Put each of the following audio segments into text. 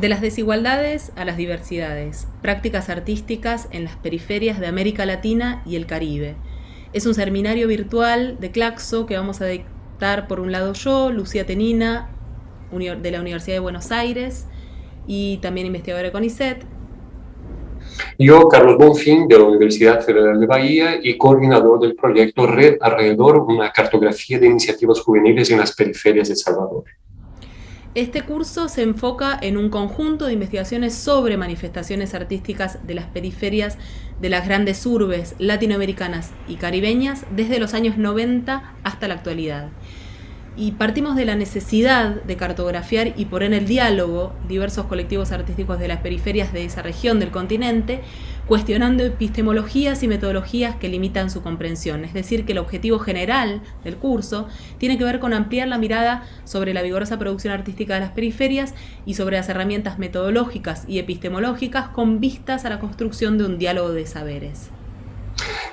De las desigualdades a las diversidades, prácticas artísticas en las periferias de América Latina y el Caribe. Es un seminario virtual de Claxo que vamos a dictar por un lado yo, Lucía Tenina, de la Universidad de Buenos Aires y también investigadora de CONICET. Yo, Carlos Bonfín, de la Universidad Federal de Bahía y coordinador del proyecto Red Alrededor, una cartografía de iniciativas juveniles en las periferias de Salvador. Este curso se enfoca en un conjunto de investigaciones sobre manifestaciones artísticas de las periferias de las grandes urbes latinoamericanas y caribeñas desde los años 90 hasta la actualidad y partimos de la necesidad de cartografiar y poner en el diálogo diversos colectivos artísticos de las periferias de esa región del continente, cuestionando epistemologías y metodologías que limitan su comprensión. Es decir, que el objetivo general del curso tiene que ver con ampliar la mirada sobre la vigorosa producción artística de las periferias y sobre las herramientas metodológicas y epistemológicas con vistas a la construcción de un diálogo de saberes.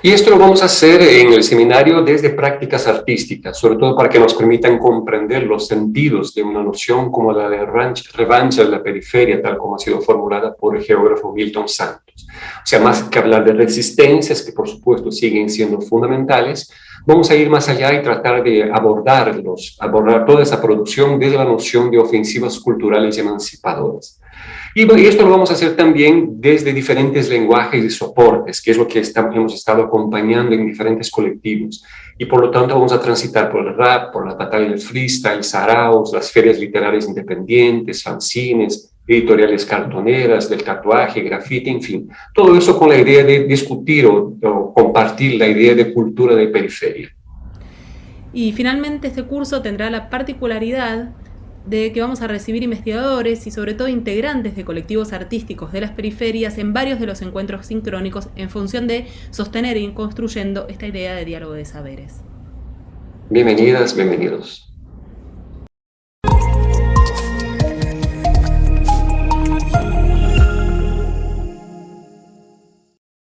Y esto lo vamos a hacer en el seminario desde prácticas artísticas, sobre todo para que nos permitan comprender los sentidos de una noción como la de revancha de la periferia, tal como ha sido formulada por el geógrafo Milton Santos. O sea, más que hablar de resistencias, que por supuesto siguen siendo fundamentales, vamos a ir más allá y tratar de abordarlos, abordar toda esa producción desde la noción de ofensivas culturales y emancipadoras. Y, esto lo vamos a hacer también desde diferentes lenguajes y soportes, que es lo que hemos estado acompañando en diferentes colectivos. Y por lo tanto vamos a transitar por el rap, por la batalla del freestyle, saraos, las ferias literarias independientes, fanzines, editoriales cartoneras, del tatuaje, grafite, en fin. Todo eso con la idea de discutir o, o compartir la idea de cultura de periferia. Y finalmente este curso tendrá la particularidad de que vamos a recibir investigadores y sobre todo integrantes de colectivos artísticos de las periferias en varios de los encuentros sincrónicos en función de sostener y construyendo esta idea de diálogo de saberes. Bienvenidas, bienvenidos.